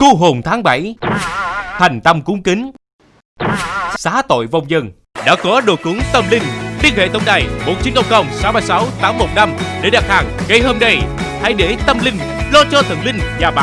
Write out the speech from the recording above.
Cô hồn tháng 7 Thành tâm cúng kính. Xá tội vong dân. Đã có đồ cúng tâm linh. Liên hệ tổng đài 1900 636 815 Để đặt hàng ngay hôm nay. Hãy để tâm linh lo cho thần linh nhà bạn